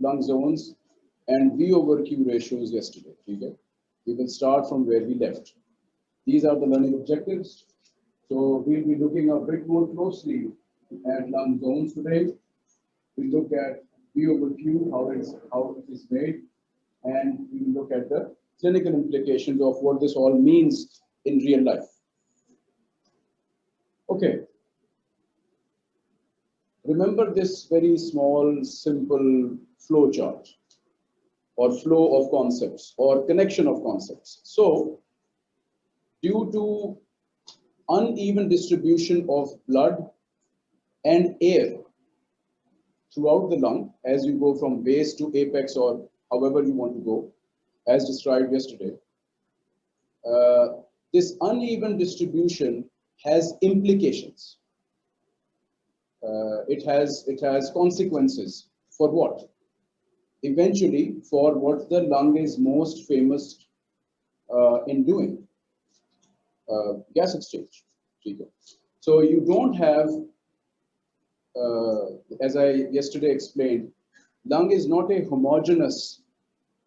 lung zones and V over Q ratios yesterday. Okay? We will start from where we left. These are the learning objectives. So we'll be looking a bit more closely at lung zones today. We look at V over Q, how it's how it is made, and we look at the clinical implications of what this all means in real life. Okay. Remember this very small, simple flow chart or flow of concepts or connection of concepts. So due to uneven distribution of blood and air throughout the lung as you go from base to apex or however you want to go, as described yesterday. Uh, this uneven distribution has implications. Uh, it has it has consequences for what? Eventually, for what the lung is most famous uh, in doing, uh, gas exchange. So you don't have, uh, as I yesterday explained, lung is not a homogeneous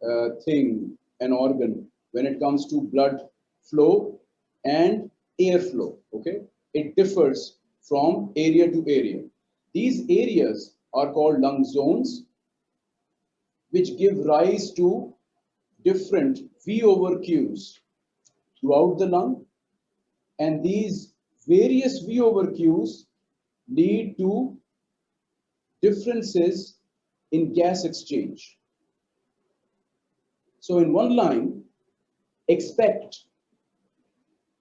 uh, thing, an organ, when it comes to blood flow and air flow, okay? It differs from area to area. These areas are called lung zones, which give rise to different V over Qs throughout the lung. And these various V over Qs lead to differences in gas exchange. So in one line, expect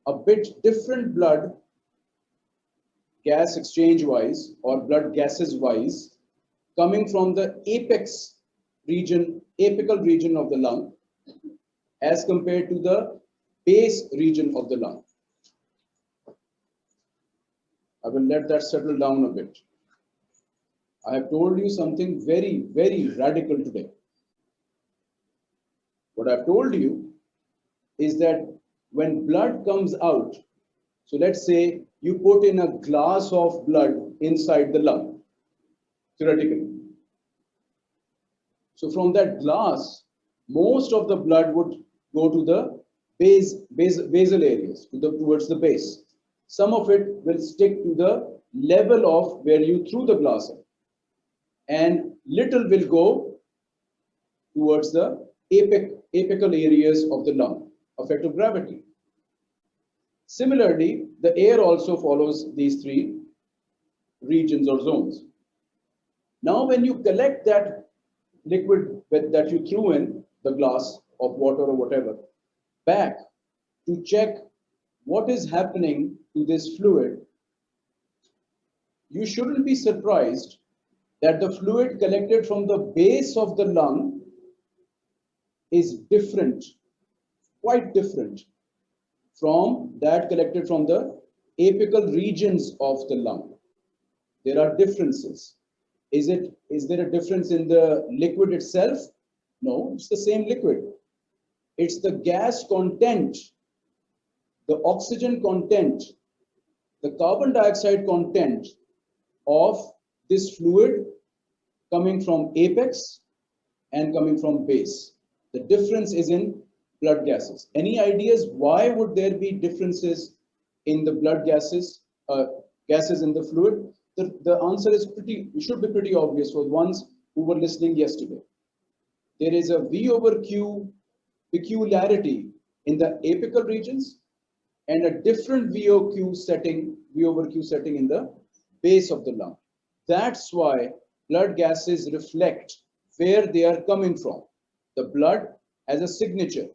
a bit different blood gas exchange wise or blood gases wise coming from the apex region, apical region of the lung as compared to the base region of the lung. I will let that settle down a bit. I have told you something very, very radical today. What I've told you is that when blood comes out, so let's say you put in a glass of blood inside the lung, theoretically. So from that glass, most of the blood would go to the base, base basal areas, to the, towards the base. Some of it will stick to the level of where you threw the glass in. And little will go towards the apic, apical areas of the lung, effect of gravity. Similarly, the air also follows these three regions or zones. Now, when you collect that liquid that you threw in the glass of water or whatever back to check what is happening to this fluid, you shouldn't be surprised that the fluid collected from the base of the lung is different, quite different from that collected from the apical regions of the lung. There are differences. Is it is there a difference in the liquid itself? No, it's the same liquid. It's the gas content, the oxygen content, the carbon dioxide content of this fluid coming from apex and coming from base. The difference is in blood gases. Any ideas why would there be differences in the blood gases, uh, gases in the fluid? The, the answer is pretty, should be pretty obvious for the ones who were listening yesterday. There is a V over Q peculiarity in the apical regions and a different V over Q setting, V over Q setting in the base of the lung. That's why blood gases reflect where they are coming from. The blood has a signature.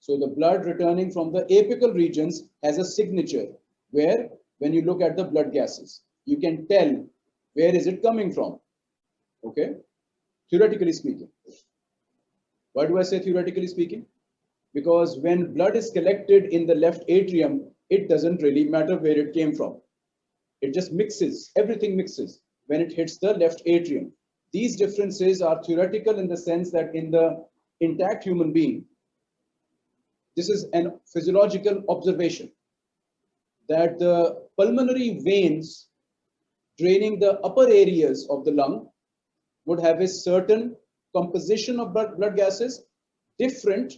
So the blood returning from the apical regions has a signature where when you look at the blood gases, you can tell where is it coming from. Okay, theoretically speaking. Why do I say theoretically speaking? Because when blood is collected in the left atrium, it doesn't really matter where it came from. It just mixes, everything mixes when it hits the left atrium. These differences are theoretical in the sense that in the intact human being, this is an physiological observation that the pulmonary veins draining the upper areas of the lung would have a certain composition of blood, blood gases different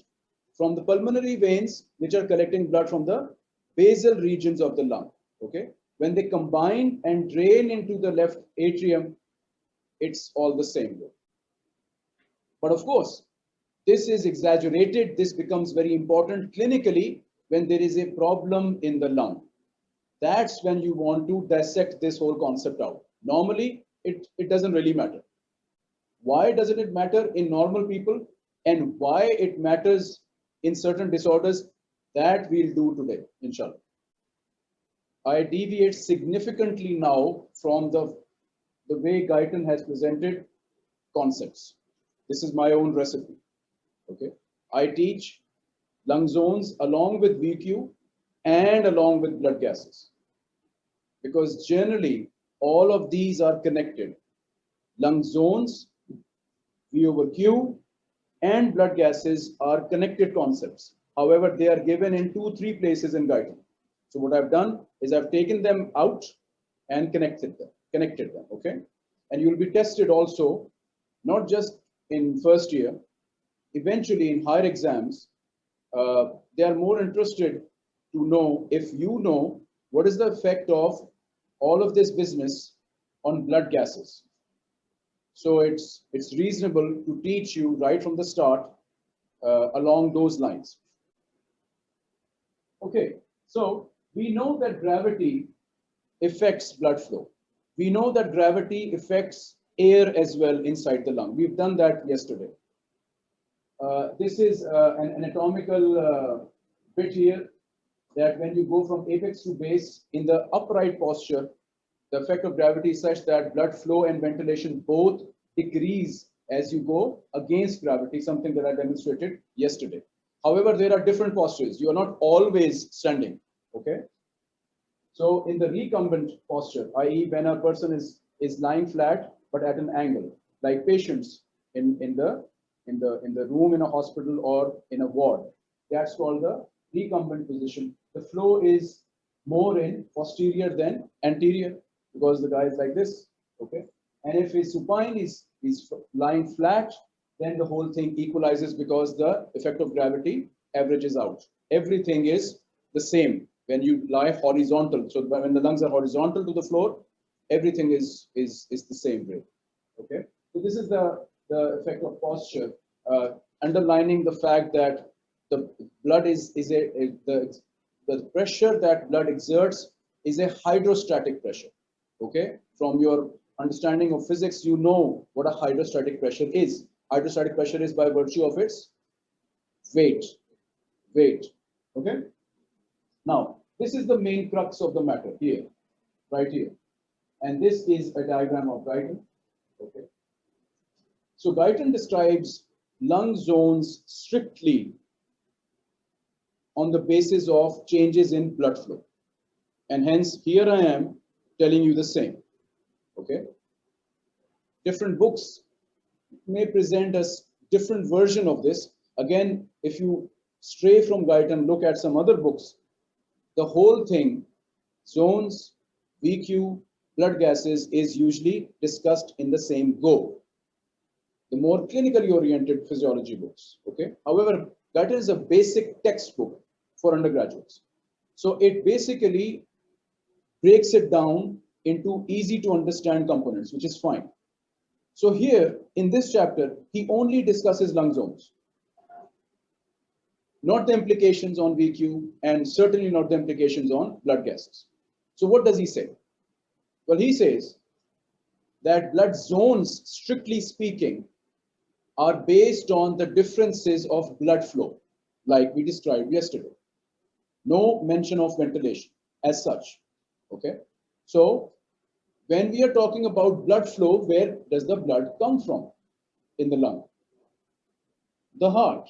from the pulmonary veins, which are collecting blood from the basal regions of the lung. Okay, when they combine and drain into the left atrium, it's all the same. But of course, this is exaggerated. This becomes very important clinically when there is a problem in the lung. That's when you want to dissect this whole concept out. Normally, it, it doesn't really matter. Why doesn't it matter in normal people and why it matters in certain disorders that we'll do today, inshallah. I deviate significantly now from the, the way Guyton has presented concepts. This is my own recipe. Okay. I teach lung zones along with VQ and along with blood gases. Because generally, all of these are connected. Lung zones, V over Q, and blood gases are connected concepts. However, they are given in two, three places in Guyton. So what I've done is I've taken them out and connected them, connected them, okay? And you'll be tested also, not just in first year, eventually in higher exams, uh, they are more interested to know if you know what is the effect of all of this business on blood gases. So it's, it's reasonable to teach you right from the start uh, along those lines. Okay, so we know that gravity affects blood flow. We know that gravity affects air as well inside the lung. We've done that yesterday. Uh, this is uh, an anatomical uh, bit here that when you go from apex to base in the upright posture, the effect of gravity is such that blood flow and ventilation both decrease as you go against gravity, something that I demonstrated yesterday. However, there are different postures. You are not always standing, okay? So in the recumbent posture, i.e. when a person is, is lying flat, but at an angle, like patients in, in, the, in, the, in the room in a hospital or in a ward, that's called the recumbent position. The flow is more in posterior than anterior because the guy is like this, okay? And if his supine is, is lying flat, then the whole thing equalizes because the effect of gravity averages out. Everything is the same when you lie horizontal. So when the lungs are horizontal to the floor, everything is, is, is the same way, okay? So this is the, the effect of posture, Uh, underlining the fact that the blood is, is a, a the, the pressure that blood exerts is a hydrostatic pressure okay? From your understanding of physics you know what a hydrostatic pressure is. Hydrostatic pressure is by virtue of its weight weight okay? Now this is the main crux of the matter here right here. And this is a diagram of Guyton okay? So Guyton describes lung zones strictly on the basis of changes in blood flow and hence here I am telling you the same. Okay. Different books may present us different version of this. Again, if you stray from Guyton, look at some other books, the whole thing, zones, VQ, blood gases is usually discussed in the same go. The more clinically oriented physiology books, okay? However, that is a basic textbook for undergraduates. So it basically breaks it down into easy to understand components, which is fine. So here in this chapter, he only discusses lung zones, not the implications on VQ and certainly not the implications on blood gases. So what does he say? Well, he says that blood zones, strictly speaking, are based on the differences of blood flow, like we described yesterday. No mention of ventilation as such. Okay. So when we are talking about blood flow, where does the blood come from in the lung? The heart.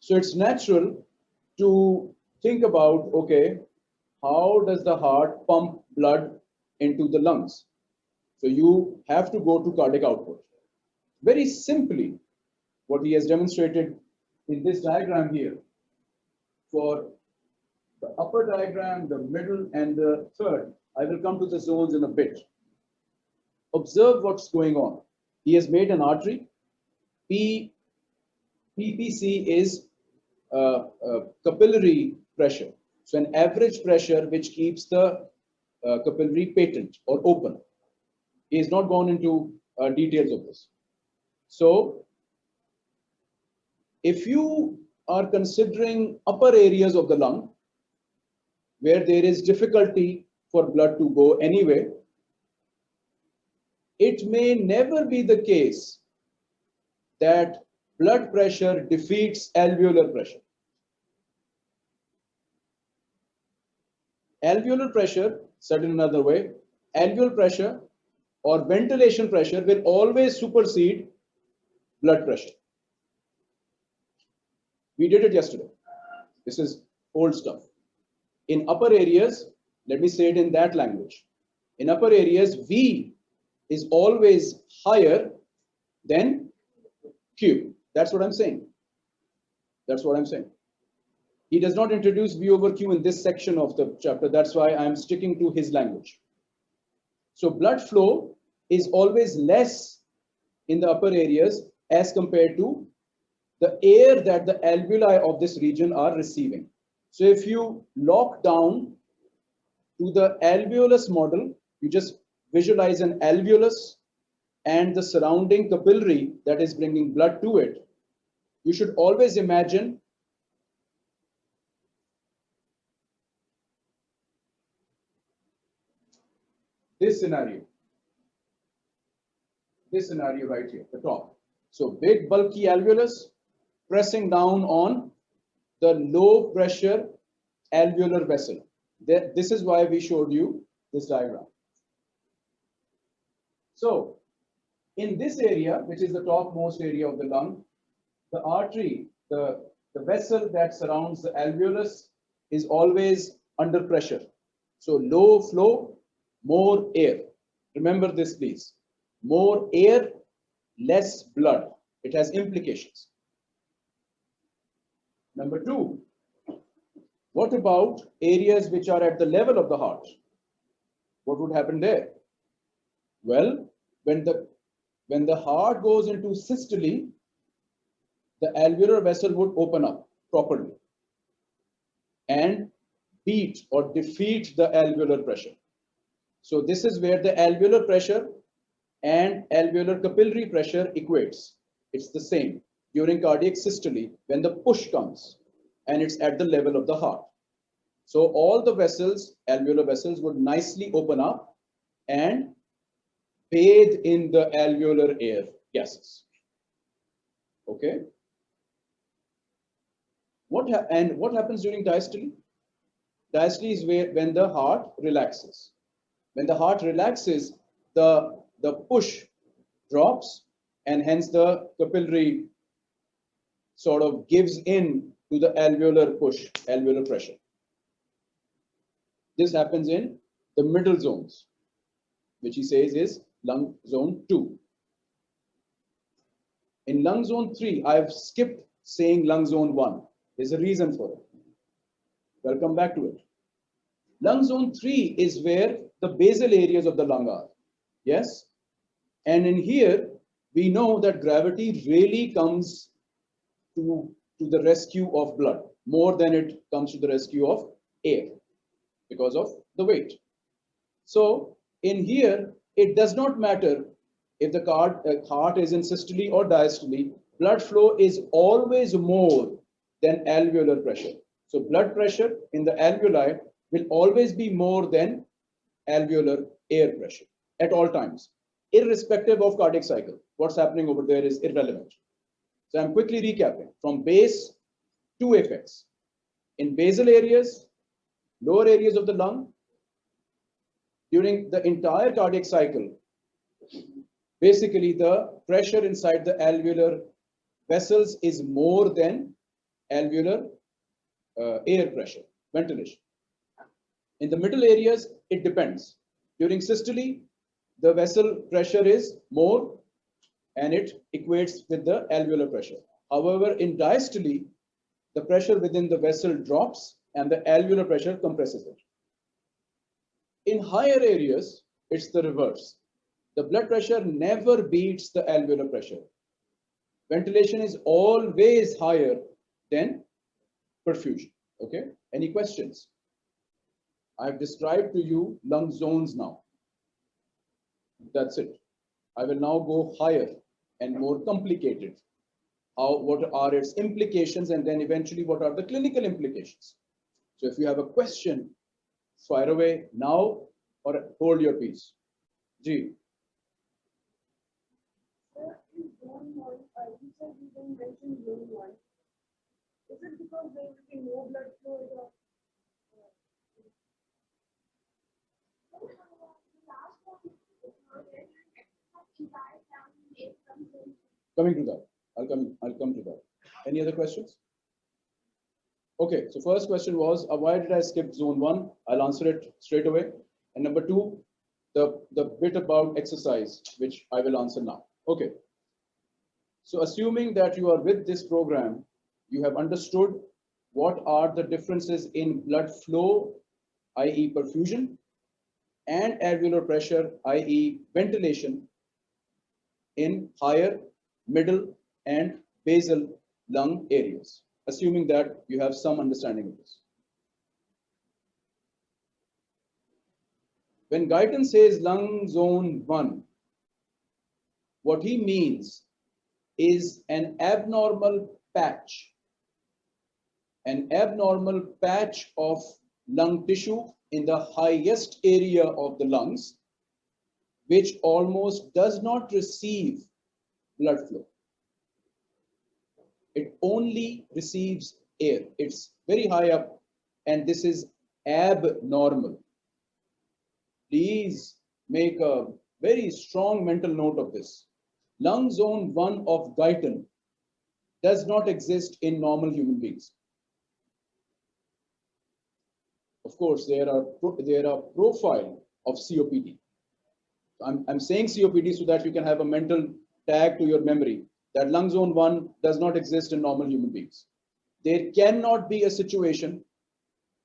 So it's natural to think about, okay, how does the heart pump blood into the lungs? So you have to go to cardiac output. Very simply, what he has demonstrated in this diagram here for the upper diagram, the middle, and the third. I will come to the zones in a bit. Observe what's going on. he has made an artery. P, PPC is uh, uh, capillary pressure. So an average pressure which keeps the uh, capillary patent or open. He has not gone into uh, details of this. So if you are considering upper areas of the lung where there is difficulty for blood to go anyway, it may never be the case that blood pressure defeats alveolar pressure. Alveolar pressure, said in another way, alveolar pressure or ventilation pressure will always supersede blood pressure. We did it yesterday. This is old stuff. In upper areas, let me say it in that language. In upper areas, V is always higher than Q. That's what I'm saying. That's what I'm saying. He does not introduce V over Q in this section of the chapter. That's why I'm sticking to his language. So blood flow is always less in the upper areas as compared to the air that the alveoli of this region are receiving. So if you lock down to the alveolus model, you just visualize an alveolus and the surrounding capillary that is bringing blood to it. You should always imagine this scenario. This scenario right here, the top. So big bulky alveolus pressing down on the low pressure alveolar vessel. This is why we showed you this diagram. So in this area, which is the topmost area of the lung, the artery, the, the vessel that surrounds the alveolus is always under pressure. So low flow, more air. Remember this, please. More air, less blood. It has implications. Number two, what about areas which are at the level of the heart? What would happen there? Well, when the when the heart goes into systole, the alveolar vessel would open up properly and beat or defeat the alveolar pressure. So this is where the alveolar pressure and alveolar capillary pressure equates. It's the same during cardiac systole when the push comes and it's at the level of the heart. So all the vessels, alveolar vessels would nicely open up and bathe in the alveolar air gases. Okay. What and what happens during diastole? Diastole is where when the heart relaxes. When the heart relaxes, the the push drops and hence the capillary sort of gives in to the alveolar push, alveolar pressure. This happens in the middle zones, which he says is lung zone 2. In lung zone 3, I've skipped saying lung zone 1. There's a reason for it. We'll come back to it. Lung zone 3 is where the basal areas of the lung are. Yes? And in here, we know that gravity really comes to, to the rescue of blood more than it comes to the rescue of air because of the weight. So in here, it does not matter if the heart, uh, heart is in systole or diastole, blood flow is always more than alveolar pressure. So blood pressure in the alveoli will always be more than alveolar air pressure at all times, irrespective of cardiac cycle. What's happening over there is irrelevant. So I'm quickly recapping from base to apex. In basal areas, lower areas of the lung, during the entire cardiac cycle, basically the pressure inside the alveolar vessels is more than alveolar uh, air pressure, ventilation. In the middle areas, it depends. During systole, the vessel pressure is more and it equates with the alveolar pressure. However, in diastole, the pressure within the vessel drops and the alveolar pressure compresses it. In higher areas, it's the reverse. the blood pressure never beats the alveolar pressure. Ventilation is always higher than perfusion. Okay, any questions? I've described to you lung zones now. That's it. I will now go higher and more complicated. How, what are its implications and then eventually what are the clinical implications? So if you have a question, fire away now or hold your peace. G. Uh, Is it because there will be no blood flow Coming to that, I'll come, I'll come to that. Any other questions? Okay, so first question was, uh, why did I skip zone one? I'll answer it straight away. And number two, the, the bit about exercise, which I will answer now. Okay. So assuming that you are with this program, you have understood what are the differences in blood flow, i.e. perfusion, and alveolar pressure, i.e. ventilation in higher, middle, and basal lung areas, assuming that you have some understanding of this. When Guyton says lung zone 1, what he means is an abnormal patch, an abnormal patch of lung tissue in the highest area of the lungs, which almost does not receive blood flow. It only receives air. It's very high up, and this is abnormal. Please make a very strong mental note of this. Lung zone 1 of Guyton does not exist in normal human beings. Of course, there are there are profile of COPD. I'm, I'm saying COPD so that you can have a mental tag to your memory that lung zone 1 does not exist in normal human beings. There cannot be a situation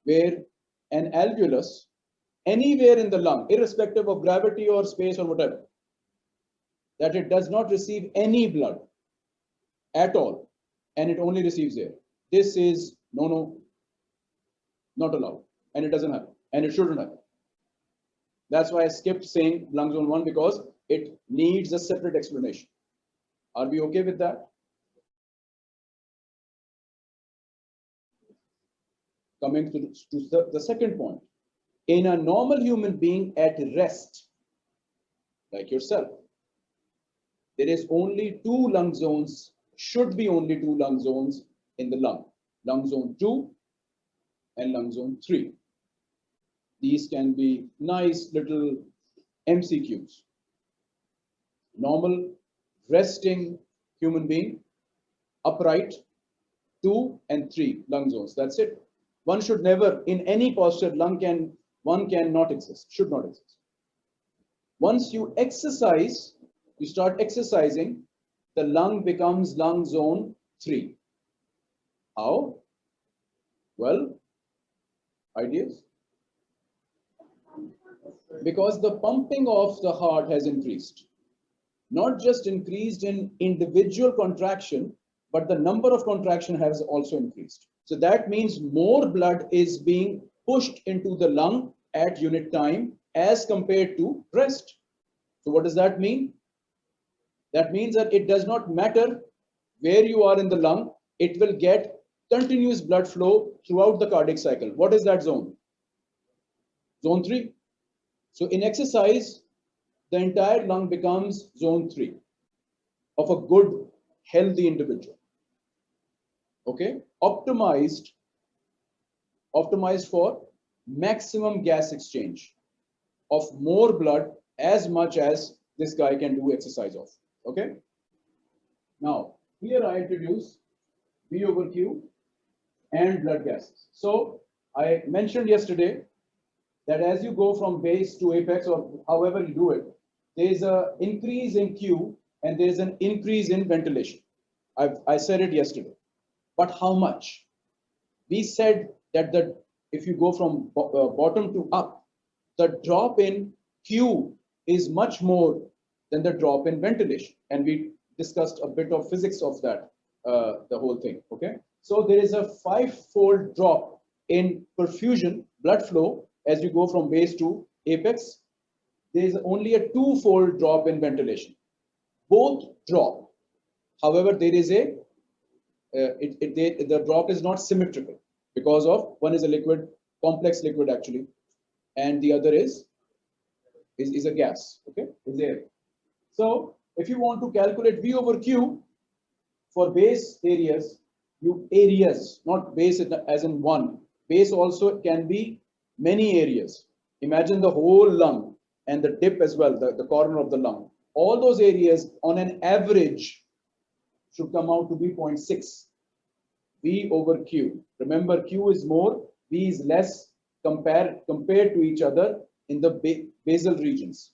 where an alveolus anywhere in the lung, irrespective of gravity or space or whatever, that it does not receive any blood at all and it only receives air. This is no, no, not allowed and it doesn't happen and it shouldn't happen. That's why I skipped saying lung zone 1 because it needs a separate explanation. Are we okay with that? Coming to, to the, second point. In a normal human being at rest, like yourself, there is only two lung zones, should be only two lung zones in the lung. Lung zone 2 and lung zone 3. These can be nice little MCQs. Normal, resting human being, upright, two and three lung zones. That's it. One should never, in any posture, lung can, one cannot exist, should not exist. Once you exercise, you start exercising, the lung becomes lung zone three. How? Well, ideas? because the pumping of the heart has increased. Not just increased in individual contraction, but the number of contraction has also increased. So that means more blood is being pushed into the lung at unit time as compared to rest. So what does that mean? That means that it does not matter where you are in the lung, it will get continuous blood flow throughout the cardiac cycle. What is that zone? Zone 3. So in exercise, the entire lung becomes zone three of a good, healthy individual. Okay, optimized, optimized for maximum gas exchange of more blood as much as this guy can do exercise of. Okay. Now, here I introduce V over Q and blood gases. So I mentioned yesterday that as you go from base to apex or however you do it, there's an increase in Q and there's an increase in ventilation. I've, I said it yesterday. But how much? We said that the if you go from bo uh, bottom to up, the drop in Q is much more than the drop in ventilation. And we discussed a bit of physics of that, uh, the whole thing, okay? So there is a five-fold drop in perfusion, blood flow, as you go from base to apex. There is only a two-fold drop in ventilation. Both drop. However, there is a, uh, it, it, they- the drop is not symmetrical because of, one is a liquid, complex liquid actually, and the other is, is, is a gas, okay, is air. So if you want to calculate V over Q for base areas, you areas, not base as in one. Base also can be many areas. Imagine the whole lung and the dip as well, the, the corner of the lung. All those areas on an average should come out to be 0.6. V over Q. Remember, Q is more, V is less compared compared to each other in the ba- basal regions.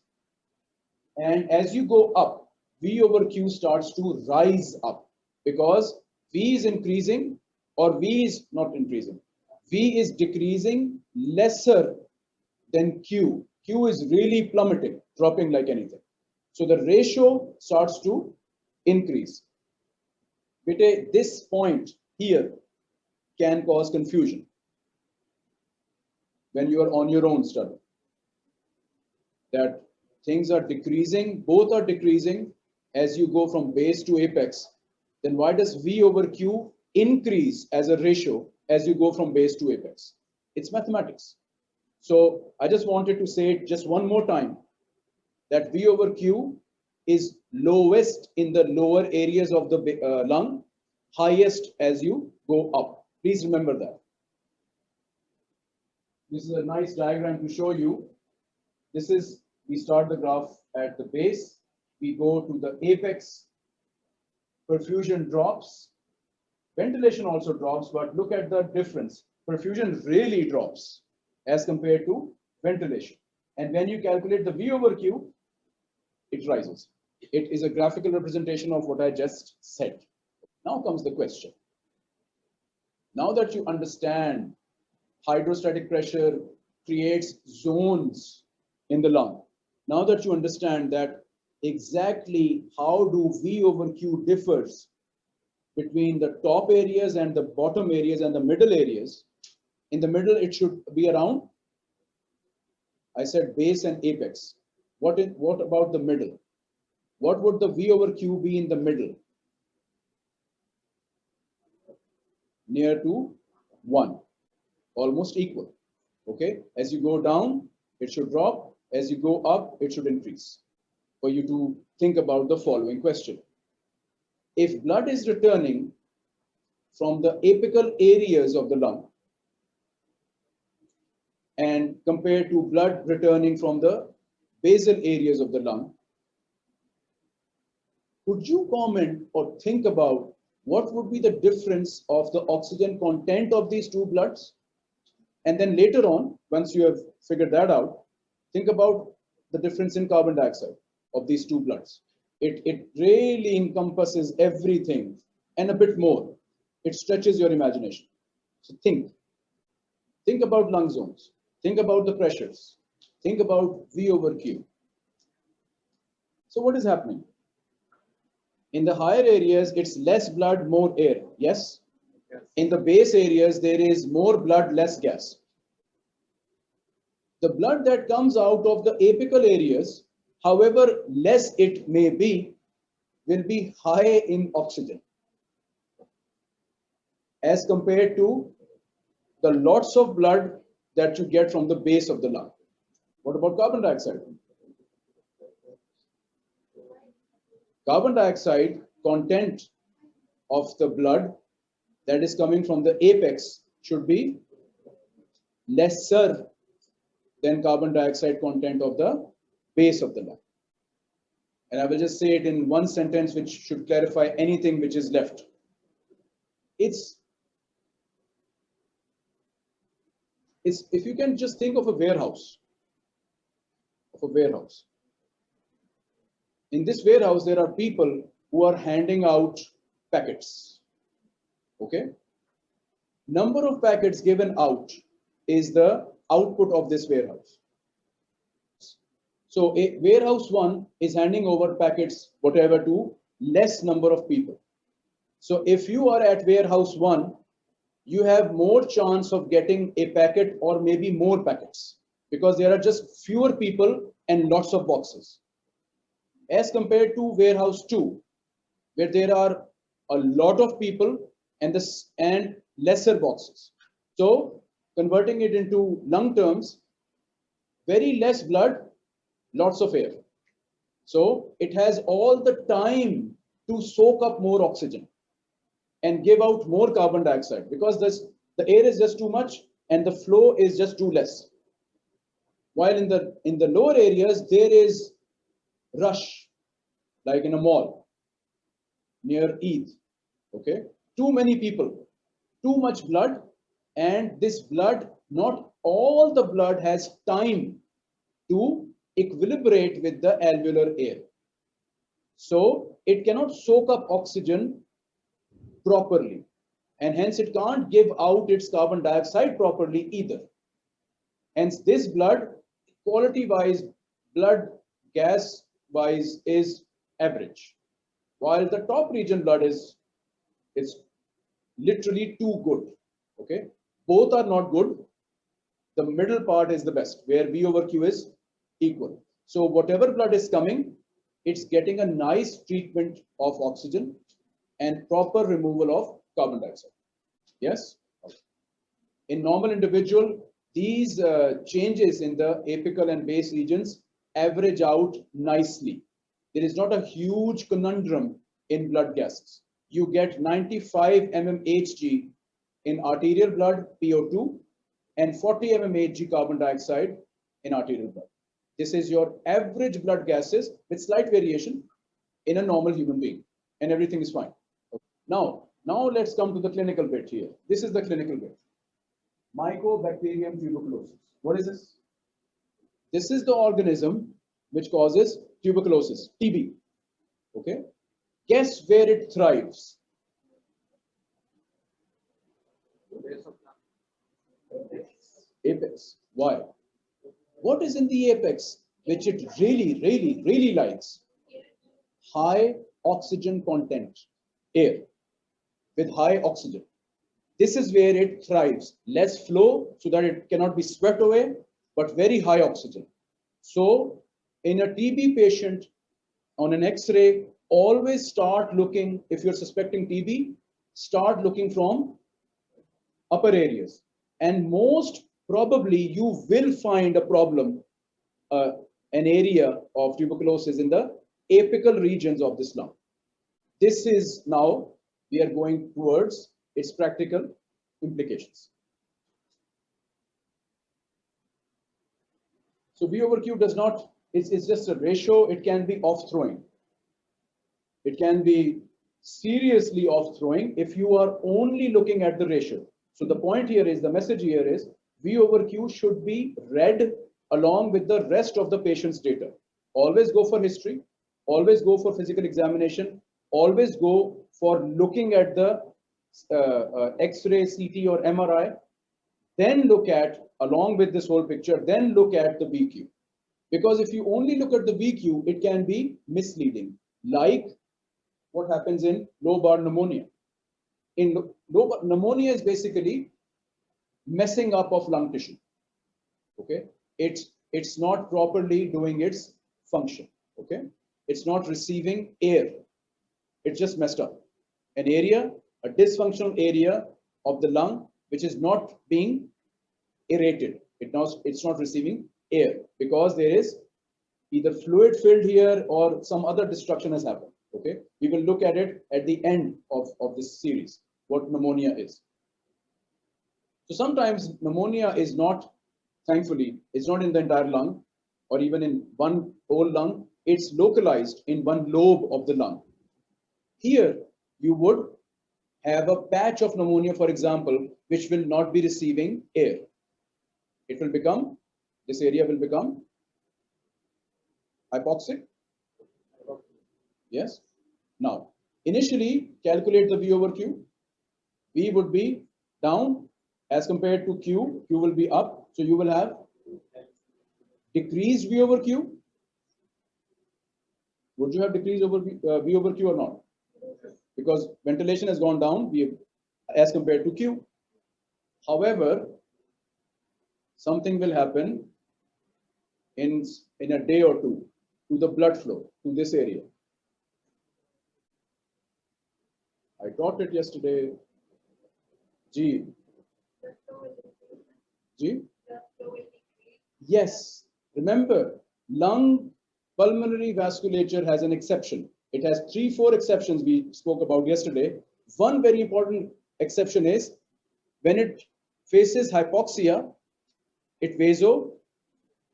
And as you go up, V over Q starts to rise up because V is increasing or V is not increasing. V is decreasing lesser than Q. Q is really plummeting, dropping like anything. So the ratio starts to increase. Bete, this point here can cause confusion when you are on your own study. That things are decreasing, both are decreasing as you go from base to apex, then why does V over Q increase as a ratio as you go from base to apex? It's mathematics. So I just wanted to say it just one more time that V over Q is lowest in the lower areas of the uh, lung, highest as you go up. Please remember that. This is a nice diagram to show you. This is, we start the graph at the base, we go to the apex, perfusion drops, ventilation also drops, but look at the difference. Perfusion really drops as compared to ventilation. And when you calculate the V over Q, it rises. It is a graphical representation of what I just said. Now comes the question. Now that you understand hydrostatic pressure creates zones in the lung, now that you understand that exactly how do V over Q differs between the top areas and the bottom areas and the middle areas, in the middle it should be around, I said base and apex. What is, what about the middle? What would the V over Q be in the middle? Near to one, almost equal. Okay, as you go down, it should drop. As you go up, it should increase. For you to think about the following question. If blood is returning from the apical areas of the lung and compared to blood returning from the basal areas of the lung, could you comment or think about what would be the difference of the oxygen content of these two bloods? And then later on, once you have figured that out, think about the difference in carbon dioxide of these two bloods. It, it really encompasses everything and a bit more. It stretches your imagination. So think. Think about lung zones. Think about the pressures. Think about V over Q. So what is happening? In the higher areas, it's less blood, more air. Yes? In the base areas, there is more blood, less gas. The blood that comes out of the apical areas, however less it may be, will be high in oxygen as compared to the lots of blood that you get from the base of the lung. What about carbon dioxide? Carbon dioxide content of the blood that is coming from the apex should be lesser than carbon dioxide content of the base of the lung. And I will just say it in one sentence which should clarify anything which is left. It's it's if you can just think of a warehouse of a warehouse. In this warehouse there are people who are handing out packets okay? Number of packets given out is the output of this warehouse. So a warehouse one is handing over packets, whatever, to less number of people. So if you are at warehouse one, you have more chance of getting a packet or maybe more packets because there are just fewer people and lots of boxes. As compared to warehouse two, where there are a lot of people and this and lesser boxes. So converting it into lung terms, very less blood, lots of air. So it has all the time to soak up more oxygen and give out more carbon dioxide because this the air is just too much and the flow is just too less. While in the in the lower areas there is rush, like in a mall near Eid. Okay, too many people, too much blood, and this blood, not all the blood has time to equilibrate with the alveolar air. So it cannot soak up oxygen properly and hence it can't give out its carbon dioxide properly either. Hence this blood quality wise, blood gas wise is average. While the top region blood is, it's literally too good, okay? Both are not good. The middle part is the best where V over Q is equal. So whatever blood is coming, it's getting a nice treatment of oxygen and proper removal of carbon dioxide. Yes? In normal individual, these uh, changes in the apical and base regions average out nicely. There is not a huge conundrum in blood gases. You get 95 mmHg in arterial blood, PO2, and 40 mmHg carbon dioxide in arterial blood. This is your average blood gases with slight variation in a normal human being, and everything is fine. Now, now let's come to the clinical bit here. This is the clinical bit. Mycobacterium tuberculosis. What is this? This is the organism which causes tuberculosis, TB. Okay. Guess where it thrives? Apex. Why? What is in the apex which it really, really, really likes? High oxygen content, air with high oxygen. This is where it thrives. Less flow so that it cannot be swept away, but very high oxygen. So in a TB patient on an X-ray, always start looking, if you're suspecting TB, start looking from upper areas. And most probably you will find a problem, uh, an area of tuberculosis in the apical regions of this lung. This is now, we are going towards its practical implications. So V over Q does not, it's, it's just a ratio, it can be off throwing. It can be seriously off throwing if you are only looking at the ratio. So the point here is, the message here is V over Q should be read along with the rest of the patient's data. Always go for history, always go for physical examination, always go for looking at the uh, uh, X-ray, CT or MRI, then look at, along with this whole picture, then look at the VQ. Because if you only look at the VQ, it can be misleading, like what happens in lobar pneumonia. In lobar pneumonia is basically messing up of lung tissue. Okay, it's it's not properly doing its function. Okay, it's not receiving air. It's just messed up. An area, a dysfunctional area of the lung, which is not being aerated. It not, it's not receiving air because there is either fluid filled here or some other destruction has happened. Okay, we will look at it at the end of, of this series, what pneumonia is. So sometimes pneumonia is not, thankfully, it's not in the entire lung or even in one whole lung. It's localized in one lobe of the lung. Here, you would have a patch of pneumonia, for example, which will not be receiving air. It will become, this area will become hypoxic. Yes. Now, initially, calculate the V over Q. V would be down as compared to Q. Q will be up. So you will have decreased V over Q would you have decreased over V, uh, V over Q or not? Because ventilation has gone down as compared to Q. However, something will happen in, in a day or two to the blood flow to this area. I taught it yesterday. G. G. Yes, remember, lung pulmonary vasculature has an exception. It has three, four exceptions we spoke about yesterday. One very important exception is when it faces hypoxia, it vaso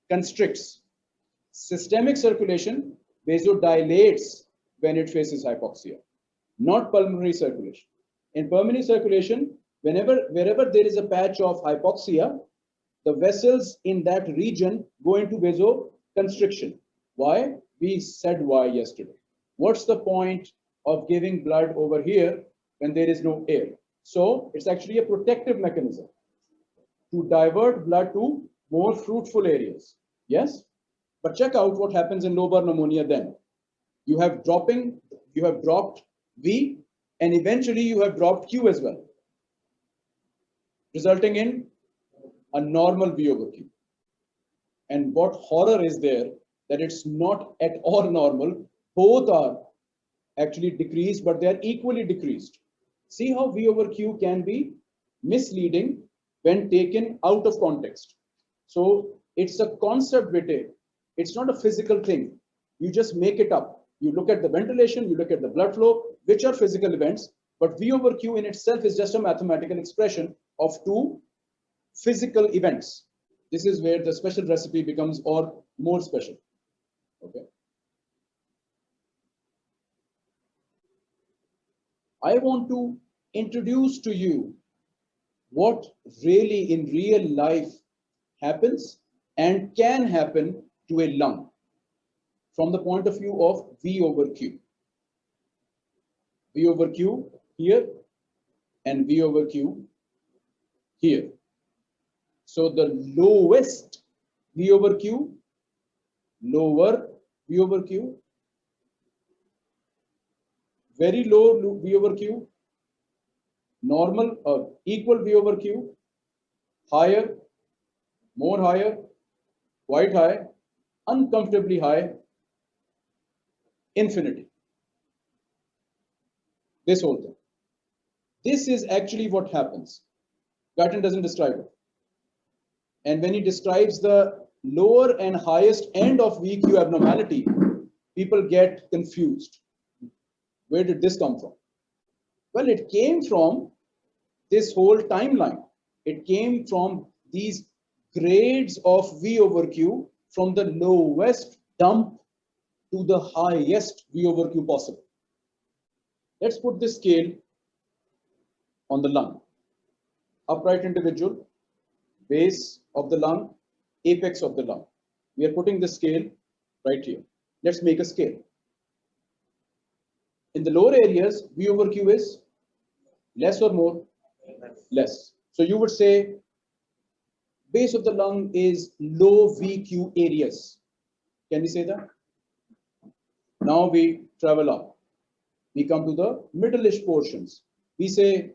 constricts. Systemic circulation vasodilates when it faces hypoxia, not pulmonary circulation. In pulmonary circulation, whenever, wherever there is a patch of hypoxia, the vessels in that region go into vasoconstriction. Why? We said why yesterday. What's the point of giving blood over here when there is no air? So it's actually a protective mechanism to divert blood to more fruitful areas. Yes? But check out what happens in lobar pneumonia then. You have dropping, you have dropped V and eventually you have dropped Q as well. Resulting in a normal V over Q. And what horror is there that it's not at all normal. Both are actually decreased, but they are equally decreased. See how V over Q can be misleading when taken out of context. So it's a concept we take. It's not a physical thing. You just make it up. You look at the ventilation, you look at the blood flow, which are physical events, but V over Q in itself is just a mathematical expression of two physical events. This is where the special recipe becomes or more special. Okay. I want to introduce to you what really in real life happens and can happen to a lung from the point of view of V over Q. V over Q here and V over Q here. So the lowest V over Q, lower V over Q, very low V over Q, normal or equal V over Q, higher, more higher, quite high, uncomfortably high, infinity. This whole thing. This is actually what happens. Guyton doesn't describe it. And when he describes the lower and highest end of VQ abnormality, people get confused. Where did this come from? Well, it came from this whole timeline. It came from these grades of V over Q from the lowest dump to the highest V over Q possible. Let's put this scale on the lung. Upright individual, base of the lung, apex of the lung. We are putting the scale right here. Let's make a scale. In the lower areas, V over Q is less or more? Less. So you would say base of the lung is low VQ areas. Can we say that? Now we travel up. We come to the middle-ish portions. We say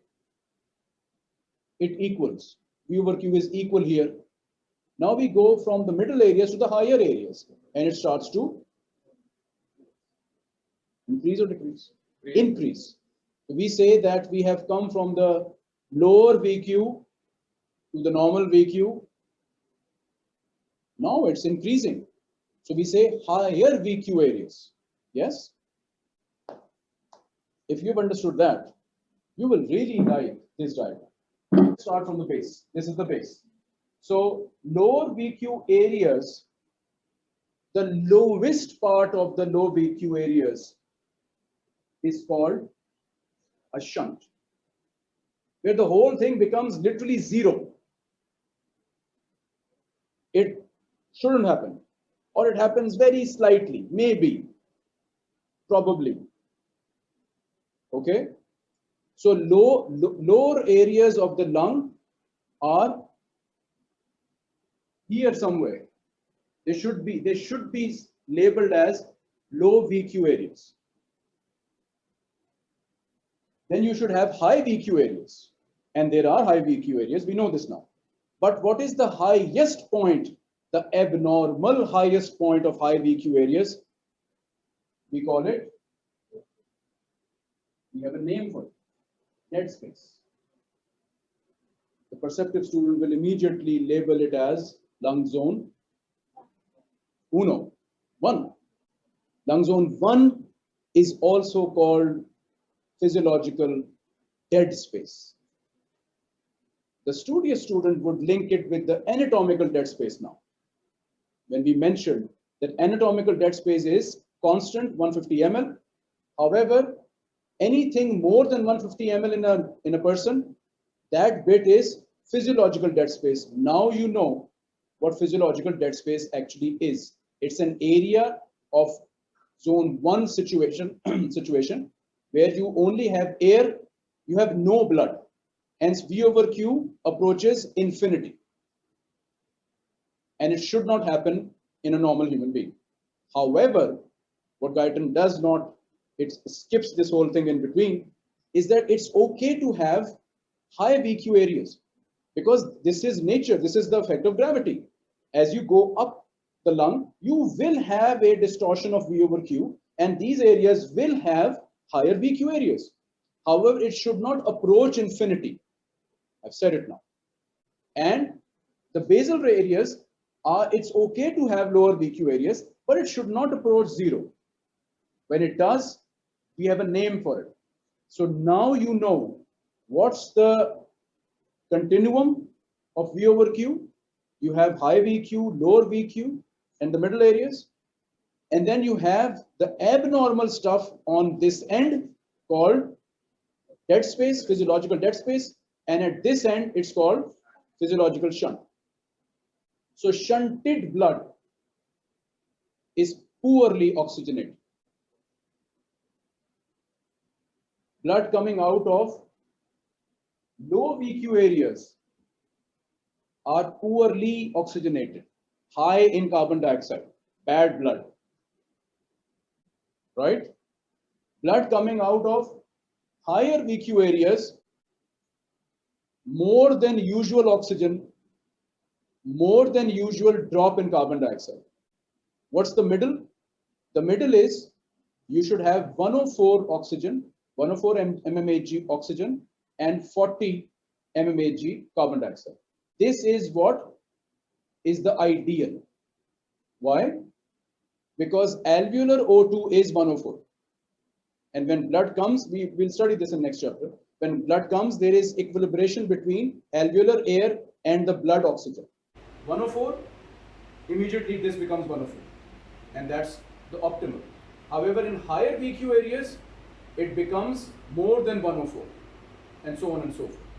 it equals. V over Q is equal here. Now we go from the middle areas to the higher areas and it starts to increase or decrease? Increase. So we say that we have come from the lower VQ to the normal VQ. Now it's increasing. So we say higher VQ areas. Yes? If you've understood that, you will really like this diagram. Start from the base. This is the base. So lower VQ areas, the lowest part of the low VQ areas is called a shunt, where the whole thing becomes literally zero. It shouldn't happen, or it happens very slightly, maybe, probably. Okay? So low, lo- lower areas of the lung are here somewhere. They should be, they should be labeled as low VQ areas. Then you should have high VQ areas. And there are high VQ areas, we know this now. But what is the highest point, the abnormal highest point of high VQ areas? We call it, we have a name for it, dead space. The perceptive student will immediately label it as lung zone uno, one. Lung zone one is also called physiological dead space. The studious student would link it with the anatomical dead space now. When we mentioned that anatomical dead space is constant 150 ml. However, anything more than 150 ml in a, in a person, that bit is physiological dead space. Now you know what physiological dead space actually is. It's an area of zone one situation, situation where you only have air, you have no blood. Hence V over Q approaches infinity. And it should not happen in a normal human being. However, what Guyton does not, it skips this whole thing in between, is that it's okay to have high VQ areas because this is nature, this is the effect of gravity. As you go up the lung, you will have a distortion of V over Q and these areas will have higher VQ areas. However, it should not approach infinity. I've said it now. And the basal ray areas are, it's okay to have lower VQ areas, but it should not approach zero. When it does, we have a name for it. So now you know what's the continuum of V over Q. You have high VQ, lower VQ, and the middle areas. And then you have the abnormal stuff on this end called dead space, physiological dead space. And at this end, it's called physiological shunt. So shunted blood is poorly oxygenated. Blood coming out of low VQ areas are poorly oxygenated, high in carbon dioxide, bad blood, right? Blood coming out of higher VQ areas, more than usual oxygen, more than usual drop in carbon dioxide. What's the middle? The middle is you should have 104 oxygen, 104 mmHg oxygen and 40 mmHg carbon dioxide. This is what is the ideal. Why? Because alveolar O2 is 104. And when blood comes, we will study this in next chapter. When blood comes, there is equilibration between alveolar air and the blood oxygen. 104, immediately this becomes 104. And that's the optimal. However, in higher VQ areas, it becomes more than 104 and so on and so forth.